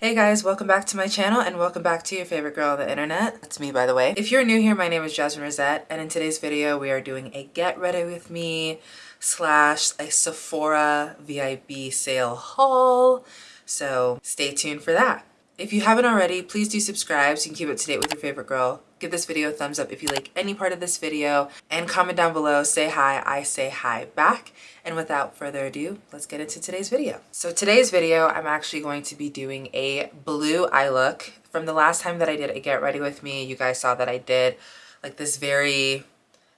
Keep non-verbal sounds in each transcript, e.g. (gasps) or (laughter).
Hey guys, welcome back to my channel and welcome back to your favorite girl on the internet. That's me by the way. If you're new here, my name is Jasmine Rosette and in today's video we are doing a get ready with me slash a Sephora VIB sale haul. So stay tuned for that. If you haven't already, please do subscribe so you can keep up to date with your favorite girl. Give this video a thumbs up if you like any part of this video and comment down below, say hi, I say hi back. And without further ado, let's get into today's video. So today's video, I'm actually going to be doing a blue eye look. From the last time that I did a get ready with me, you guys saw that I did like this very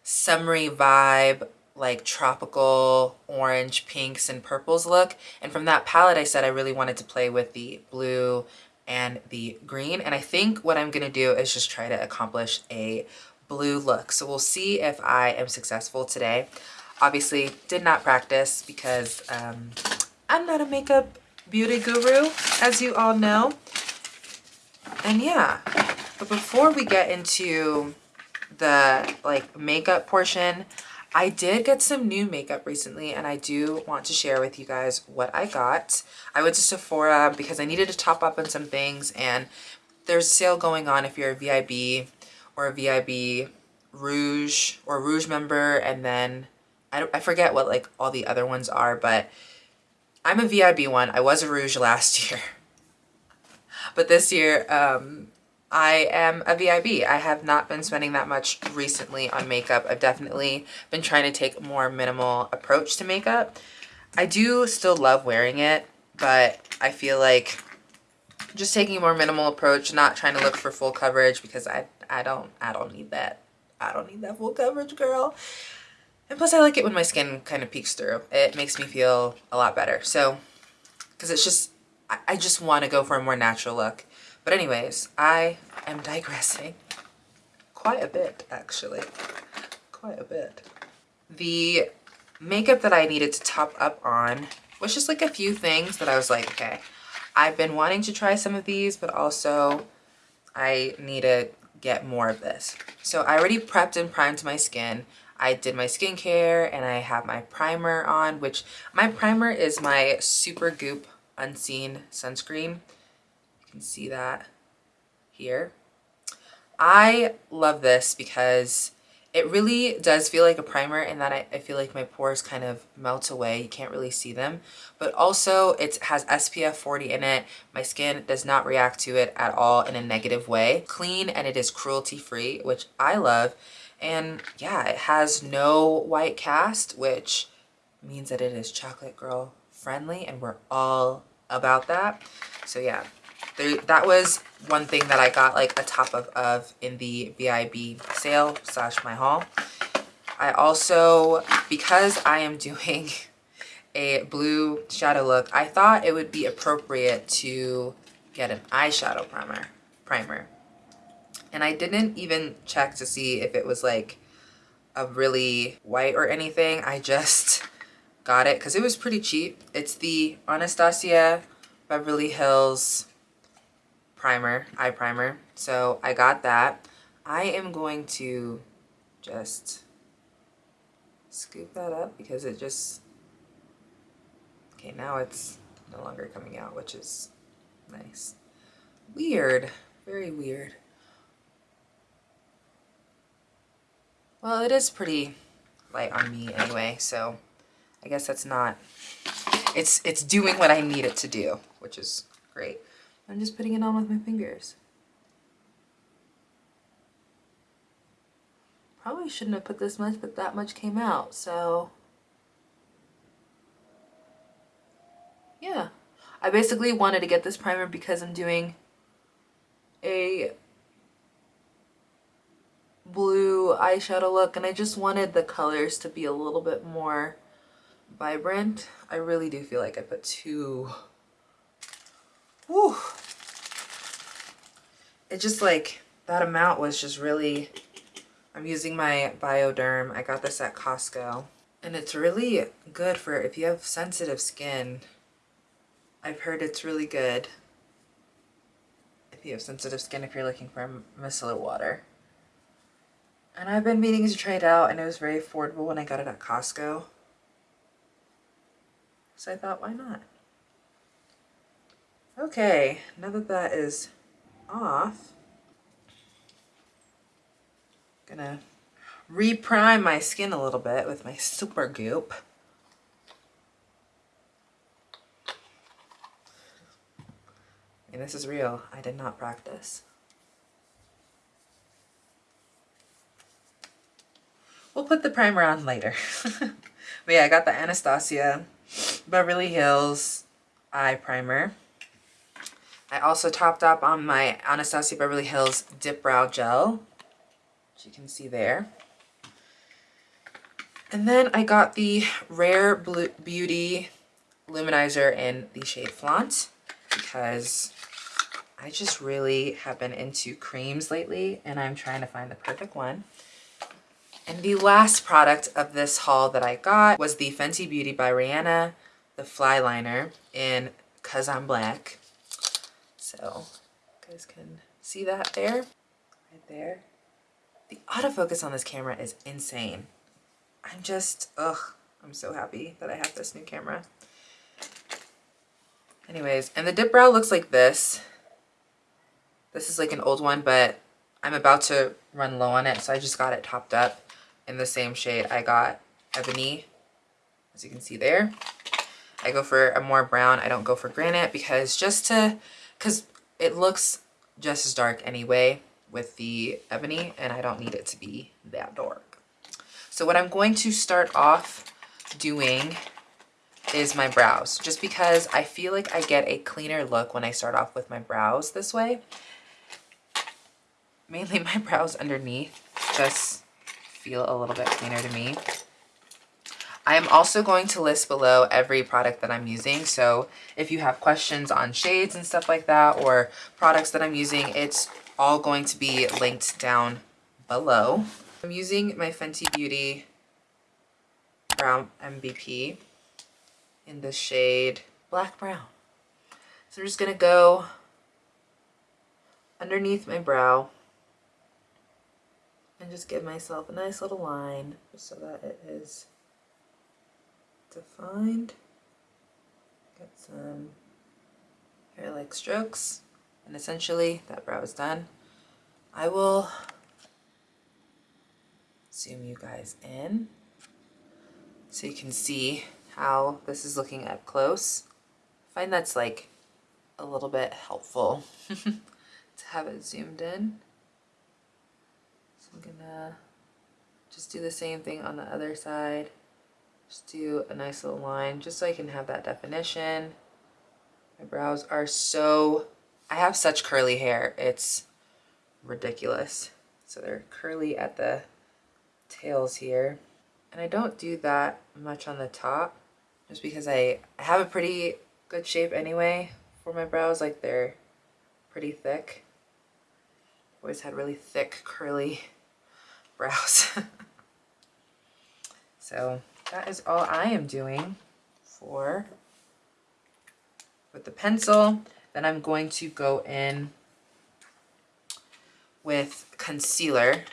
summery vibe like tropical orange pinks and purples look and from that palette I said I really wanted to play with the blue and the green. And I think what I'm gonna do is just try to accomplish a blue look. So we'll see if I am successful today. Obviously did not practice because um, I'm not a makeup beauty guru, as you all know. And yeah, but before we get into the like makeup portion, I did get some new makeup recently and I do want to share with you guys what I got. I went to Sephora because I needed to top up on some things and there's a sale going on if you're a VIB or a VIB Rouge or Rouge member and then I, don't I forget what like all the other ones are but I'm a VIB one. I was a Rouge last (laughs) year. But this year, um, I am a VIB. I have not been spending that much recently on makeup. I've definitely been trying to take a more minimal approach to makeup. I do still love wearing it, but I feel like just taking a more minimal approach, not trying to look for full coverage because I, I don't, I don't need that. I don't need that full coverage, girl. And plus I like it when my skin kind of peeks through. It makes me feel a lot better. So, because it's just, I, I just want to go for a more natural look. But anyways, I am digressing quite a bit, actually. Quite a bit. The makeup that I needed to top up on was just like a few things that I was like, okay, I've been wanting to try some of these, but also I need to get more of this. So I already prepped and primed my skin. I did my skincare and I have my primer on, which my primer is my Supergoop Unseen Sunscreen can see that here. I love this because it really does feel like a primer in that I, I, feel like my pores kind of melt away. You can't really see them. But also it has SPF 40 in it. My skin does not react to it at all in a negative way. Clean and it is cruelty free, which I love. And yeah, it has no white cast, which means that it is chocolate girl friendly and we're all about that. So yeah, there, that was one thing that I got like a top of, of in the VIB sale slash my haul. I also, because I am doing (laughs) a blue shadow look, I thought it would be appropriate to get an eyeshadow primer. primer. And I didn't even check to see if it was like a really white or anything. I just (laughs) got it because it was pretty cheap. It's the Anastasia Beverly Hills primer, eye primer. So I got that. I am going to just scoop that up because it just, okay, now it's no longer coming out, which is nice. Weird, very weird. Well, it is pretty light on me anyway, so I guess that's not, it's, it's doing what I need it to do, which is great. I'm just putting it on with my fingers. Probably shouldn't have put this much, but that much came out, so... Yeah. I basically wanted to get this primer because I'm doing a blue eyeshadow look and I just wanted the colors to be a little bit more vibrant. I really do feel like I put too Whew. It just like, that amount was just really, I'm using my Bioderma. I got this at Costco. And it's really good for if you have sensitive skin. I've heard it's really good if you have sensitive skin if you're looking for micellar water. And I've been meaning to try it out and it was very affordable when I got it at Costco. So I thought, why not? Okay, now that that is off, gonna reprime my skin a little bit with my Supergoop. And this is real. I did not practice. We'll put the primer on later. (laughs) but yeah, I got the Anastasia Beverly Hills eye primer. I also topped up on my Anastasia Beverly Hills Dip Brow Gel, which you can see there. And then I got the Rare Beauty Luminizer in the shade Flaunt because I just really have been into creams lately and I'm trying to find the perfect one. And the last product of this haul that I got was the Fenty Beauty by Rihanna, the Fly Liner in Cause I'm Black. So you guys can see that there, right there. The autofocus on this camera is insane. I'm just, ugh, I'm so happy that I have this new camera. Anyways, and the dip brow looks like this. This is like an old one, but I'm about to run low on it, so I just got it topped up in the same shade. I got Ebony, as you can see there. I go for a more brown. I don't go for granite because just to, because it looks just as dark anyway with the ebony and I don't need it to be that dark. So what I'm going to start off doing is my brows, just because I feel like I get a cleaner look when I start off with my brows this way. Mainly (laughs) my brows underneath just feel a little bit cleaner to me. I am also going to list below every product that I'm using. So if you have questions on shades and stuff like that or products that I'm using, it's all going to be linked down below. I'm using my Fenty Beauty Brow MVP in the shade Black Brown. So I'm just going to go underneath my brow and just give myself a nice little line so that it is defined. Get some hair-like strokes and essentially that brow is done. I will zoom you guys in so you can see how this is looking up close. I find that's like a little bit helpful (laughs) to have it zoomed in. So I'm gonna just do the same thing on the other side. Just do a nice little line just so I can have that definition. My brows are so, I have such curly hair. It's ridiculous. So they're curly at the tails here. And I don't do that much on the top just because I, I have a pretty good shape anyway for my brows. Like they're pretty thick. Always had really thick curly (laughs) brows. (laughs) so that is all I am doing for with the pencil. Then I'm going to go in with concealer.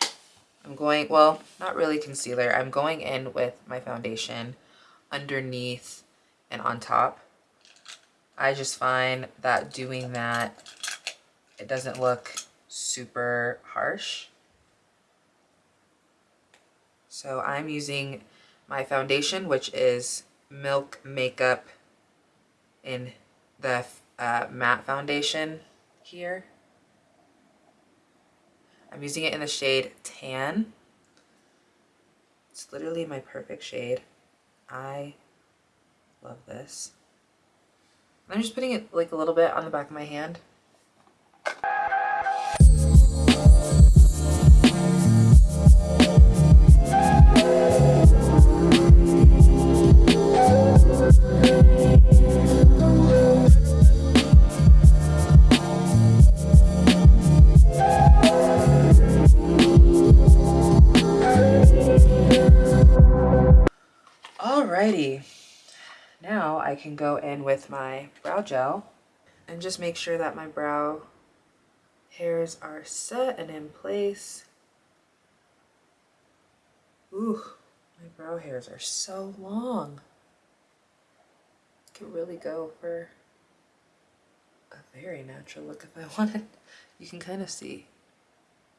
I'm going, well, not really concealer. I'm going in with my foundation underneath and on top. I just find that doing that, it doesn't look super harsh. So I'm using my foundation, which is Milk Makeup in the uh, matte foundation here. I'm using it in the shade Tan. It's literally my perfect shade. I love this. I'm just putting it like a little bit on the back of my hand. Can go in with my brow gel and just make sure that my brow hairs are set and in place. Ooh, my brow hairs are so long. Could really go for a very natural look if I (laughs) wanted. You can kind of see.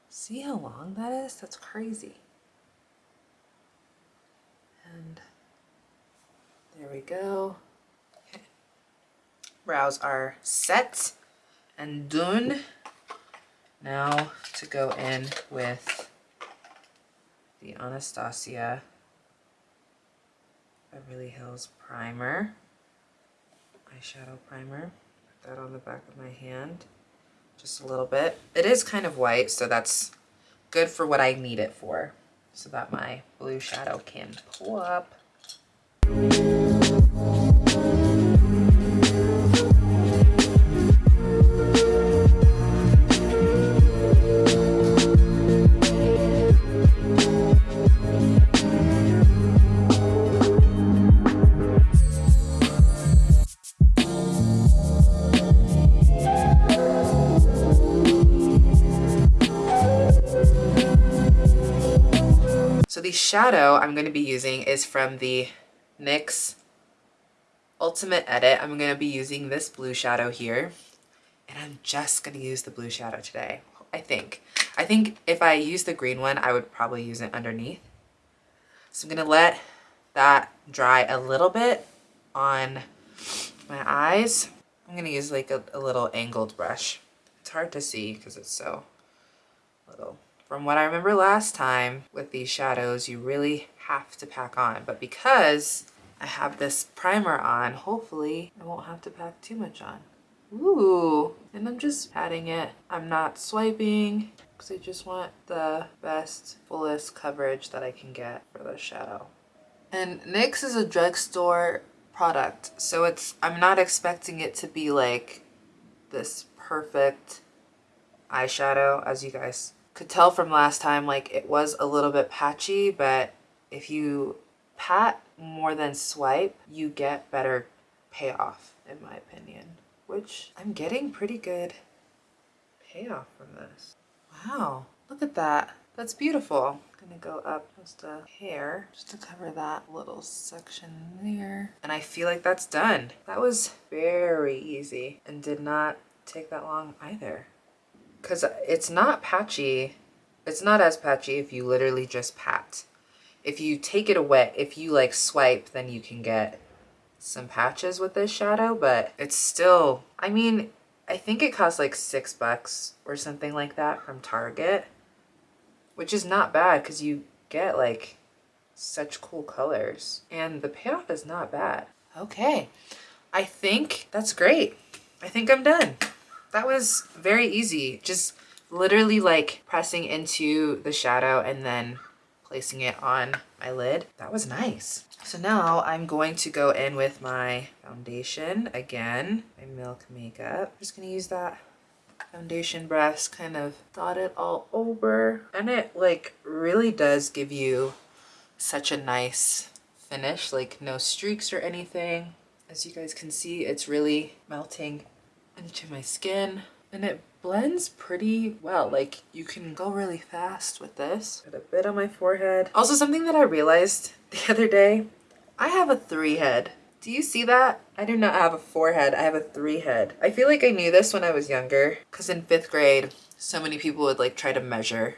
See how long that is? That's crazy. And there we go. Brows are set and done. Now to go in with the Anastasia Beverly Hills Primer, eyeshadow primer. Put that on the back of my hand, just a little bit. It is kind of white, so that's good for what I need it for, so that my blue shadow can pull up. The shadow I'm going to be using is from the NYX Ultimate Edit. I'm going to be using this blue shadow here. And I'm just going to use the blue shadow today, I think. I think if I use the green one, I would probably use it underneath. So I'm going to let that dry a little bit on my eyes. I'm going to use like a, a little angled brush. It's hard to see because it's so. From what I remember last time with these shadows, you really have to pack on. But because I have this primer on, hopefully I won't have to pack too much on. Ooh, and I'm just patting it. I'm not swiping because I just want the best, fullest coverage that I can get for the shadow. And NYX is a drugstore product, so it's I'm not expecting it to be like this perfect eyeshadow as you guys could tell from last time, like it was a little bit patchy, but if you pat more than swipe, you get better payoff, in my opinion, which I'm getting pretty good payoff from this. Wow, look at that. That's beautiful. Gonna go up just a hair just to cover that little section there. And I feel like that's done. That was very easy and did not take that long either because it's not patchy. It's not as patchy if you literally just pat. If you take it away, if you like swipe, then you can get some patches with this shadow, but it's still, I mean, I think it costs like six bucks or something like that from Target, which is not bad because you get like such cool colors and the payoff is not bad. Okay, I think that's great. I think I'm done. That was very easy. Just literally like pressing into the shadow and then placing it on my lid. That was nice. So now I'm going to go in with my foundation again, my Milk Makeup. I'm just gonna use that foundation brush, kind of dot it all over. And it like really does give you such a nice finish, like no streaks or anything. As you guys can see, it's really melting into my skin and it blends pretty well. Like you can go really fast with this. Got a bit on my forehead. Also something that I realized (laughs) the other day, I have a three head. Do you see that? I do not have a four head, I have a three head. I feel like I knew this when I was younger because in fifth grade, so many people would like try to measure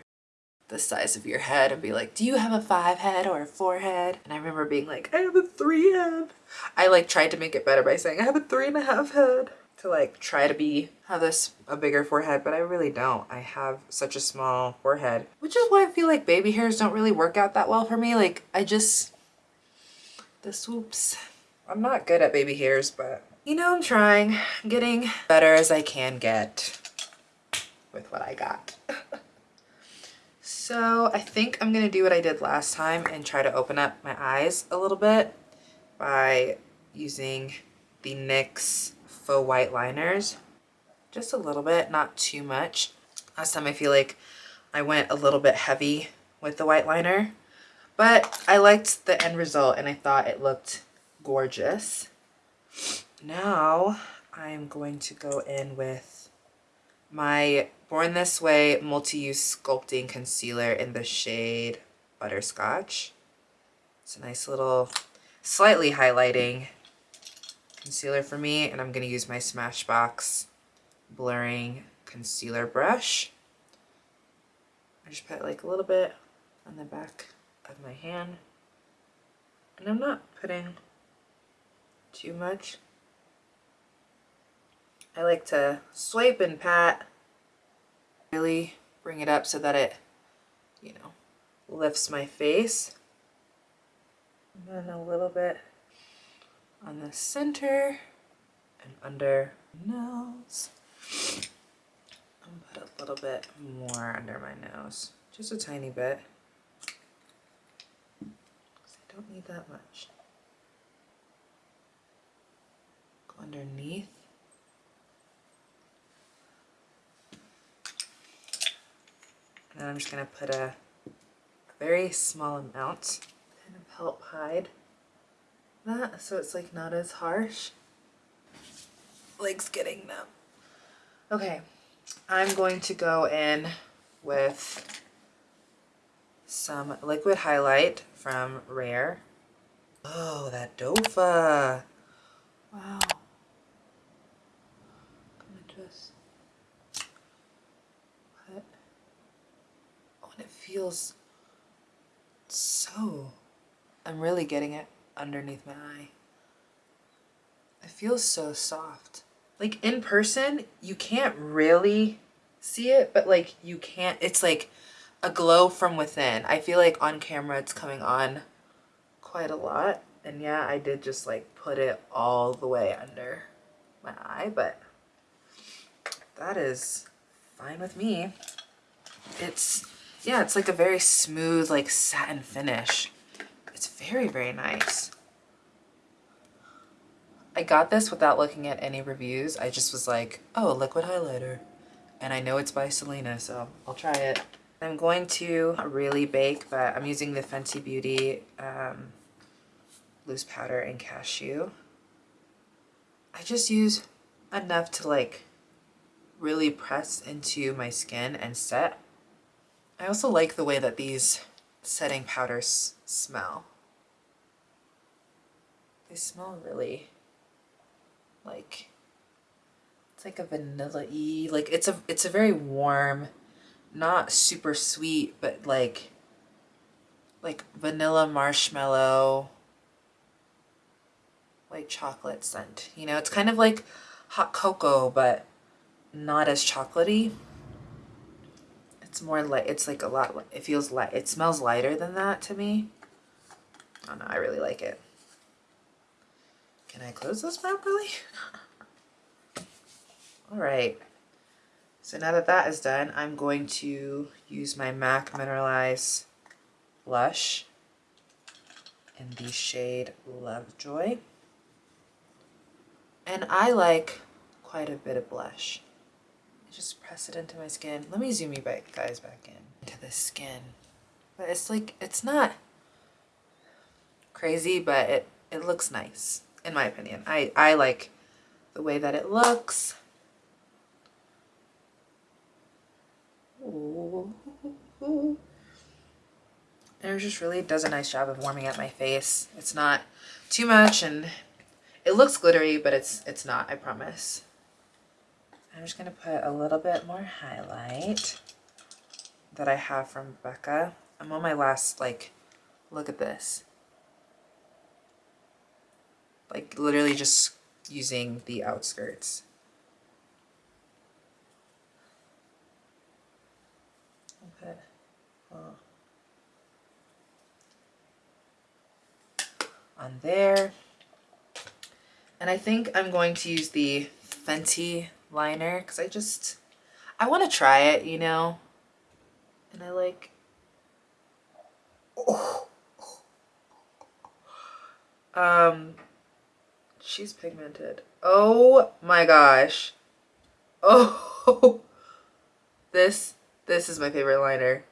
the size of your head and be like, do you have a five head or a four head? And I remember being like, I have a three head. I like tried to make it better by saying I have a three and a half head to like try to be have this a bigger forehead but I really don't. I have such a small forehead which is why I feel like baby hairs don't really work out that well for me. Like I just the swoops. I'm not good at baby hairs but you know I'm trying I'm getting better as I can get with what I got. (laughs) So I think I'm gonna do what I did last time and try to open up my eyes a little bit by using the NYX faux white liners. Just a little bit, not too much. Last time I feel like I went a little bit heavy with the white liner, but I liked the end result and I thought it looked gorgeous. Now I'm going to go in with my Born This Way Multi-Use Sculpting Concealer in the shade Butterscotch. It's a nice little, slightly highlighting concealer for me and I'm going to use my Smashbox blurring concealer brush. I just put like a little bit on the back of my hand. And I'm not putting too much. I like to swipe and pat, really bring it up so that it, you know, lifts my face. And then a little bit on the center and under my nose. And put a little bit more under my nose, just a tiny bit. I don't need that much. Go underneath. And I'm just gonna put a, a very small amount, kind of help hide that so it's like not as harsh. Legs getting them. Okay, I'm going to go in with some liquid highlight from Rare. Oh, that Dofa. Wow. I'm gonna just put, oh, and it feels so, I'm really getting it underneath my eye. It feels so soft. Like in person, you can't really see it, but like you can't, it's like a glow from within. I feel like on camera it's coming on quite a lot. And yeah, I did just like put it all the way under my eye, but that is fine with me. It's, yeah, it's like a very smooth, like satin finish. It's very, very nice. I got this without looking at any reviews. I just was like, oh, liquid highlighter. And I know it's by Selena, so I'll try it. I'm going to really bake, but I'm using the Fenty Beauty um, loose powder and cashew. I just use enough to like really press into my skin and set. I also like the way that these setting powders smell. They smell really like it's like a vanilla-y like it's a it's a very warm not super sweet but like like vanilla marshmallow like chocolate scent you know? It's kind of like hot cocoa but not as chocolatey. It's more like it's like a lot it feels light it smells lighter than that to me. I don't know I really like it can I close this properly? (laughs) All right. So now that that is done, I'm going to use my MAC Mineralize blush in the shade Lovejoy. And I like quite a bit of blush. Just press it into my skin. Let me zoom you guys back in into the skin. But it's like, it's not crazy, but it, it looks nice in my opinion. I, I like the way that it looks. Ooh. And it just really does a nice job of warming up my face. It's not too much and it looks glittery, but it's it's not, I promise. I'm just gonna put a little bit more highlight that I have from Becca. I'm on my last, like, look at this like literally just using the outskirts. Okay. On there. And I think I'm going to use the Fenty liner because I just, I want to try it, you know? And I like, oh. Um, She's pigmented. Oh my gosh. Oh, (laughs) this, this is my favorite liner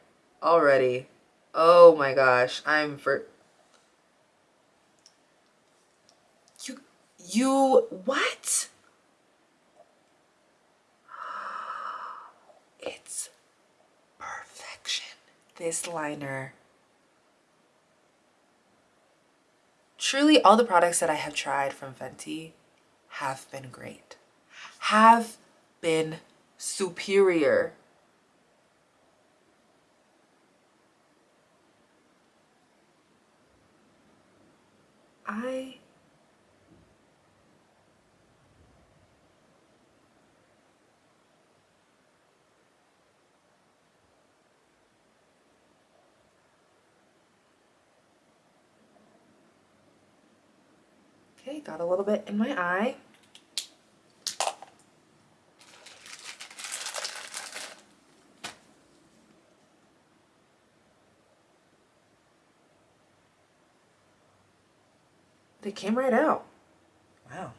already. Oh my gosh. I'm for, you, you, what? (gasps) It's perfection. This liner truly all the products that I have tried from Fenty have been great. Have been superior. I Okay, got a little bit in my eye. They came right out. Wow.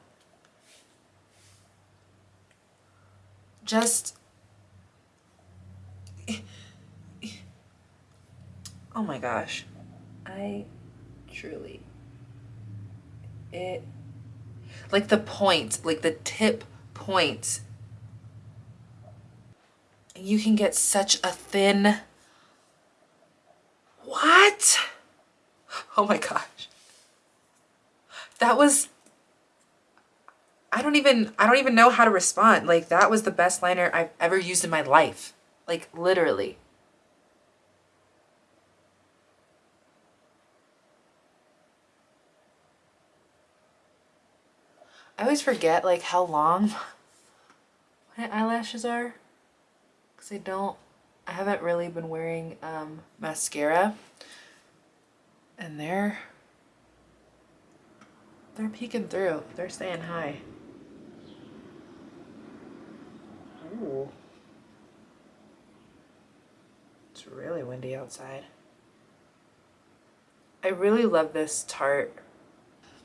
Just Oh my gosh. I truly it like the point like the tip point. You can get such a thin what? Oh my gosh. That was I don't even I don't even know how to respond. Like that was the best liner I've ever used in my life. Like literally I always forget like how long (laughs) my eyelashes are because I don't, I haven't really been wearing um, mascara and they're, they're peeking through. They're staying high. Ooh. It's really windy outside. I really love this Tarte.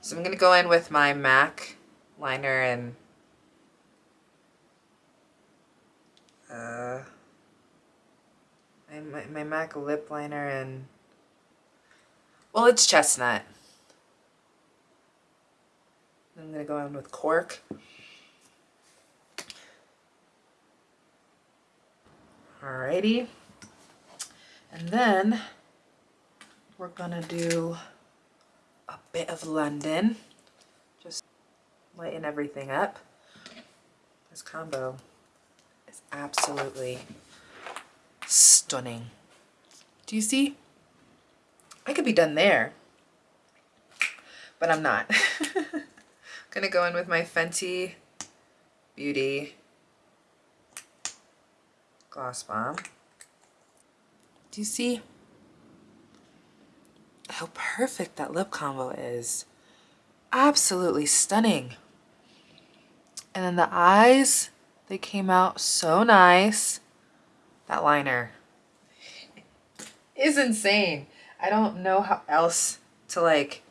So I'm going to go in with my MAC liner and uh, my, my MAC lip liner and well it's chestnut. I'm gonna go in with cork. Alrighty. And then we're gonna do a bit of London lighten everything up. This combo is absolutely stunning. Do you see? I could be done there, but I'm not. (laughs) Gonna go in with my Fenty Beauty Gloss Bomb. Do you see how perfect that lip combo is? Absolutely stunning. And then the eyes, they came out so nice. That liner is insane. I don't know how else to like,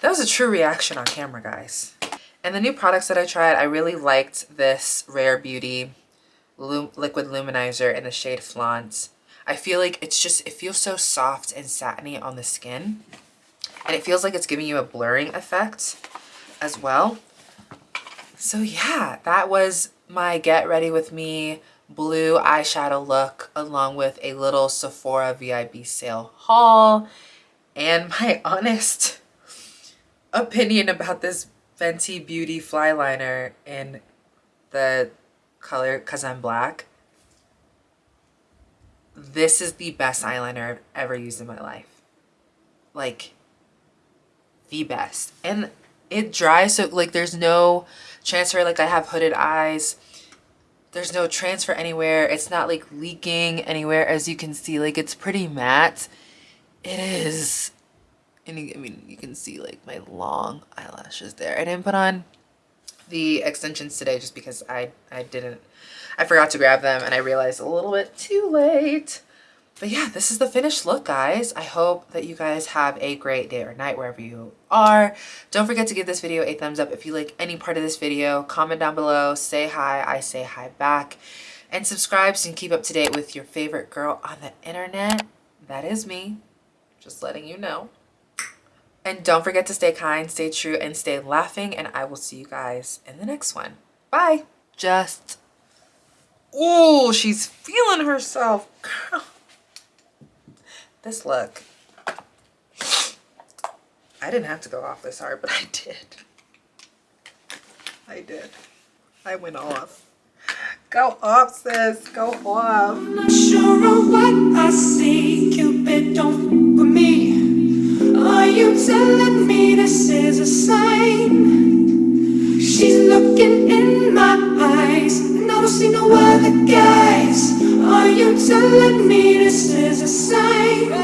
that was a true reaction on camera, guys. And the new products that I tried, I really liked this Rare Beauty Liquid Luminizer in the shade Flaunt. I feel like it's just, it feels so soft and satiny on the skin. And it feels like it's giving you a blurring effect as well. So yeah, that was my Get Ready With Me blue eyeshadow look along with a little Sephora VIB sale haul and my (laughs) honest opinion about this Fenty Beauty Fly Liner in the color Cause I'm Black. This is the best eyeliner I've ever used in my life. Like, the best. And it dries so like there's no transfer like I have hooded eyes. There's no transfer anywhere. It's not like leaking anywhere as you can see. Like it's pretty matte. It is. And I mean, you can see like my long eyelashes there. I didn't put on the extensions today just because I, I didn't, I forgot to grab them and I realized a little bit too late. But yeah, this is the finished look, guys. I hope that you guys have a great day or night wherever you are. Don't forget to give this video a thumbs up if you like any part of this video. Comment down below, say hi, I say hi back. And subscribe so you can keep up to date with your favorite girl on the internet. That is me, just letting you know. And don't forget to stay kind, stay true, and stay laughing. And I will see you guys in the next one. Bye. Just, oh, she's feeling herself. Girl this look. I didn't have to go off this hard, but I did. I did. I went off. Go off, sis. Go off. I'm not sure of what I see. Cupid, don't for me. Are you telling me this is a sign? She's looking in my eyes, and I don't see no other guys. You telling me this is a sign?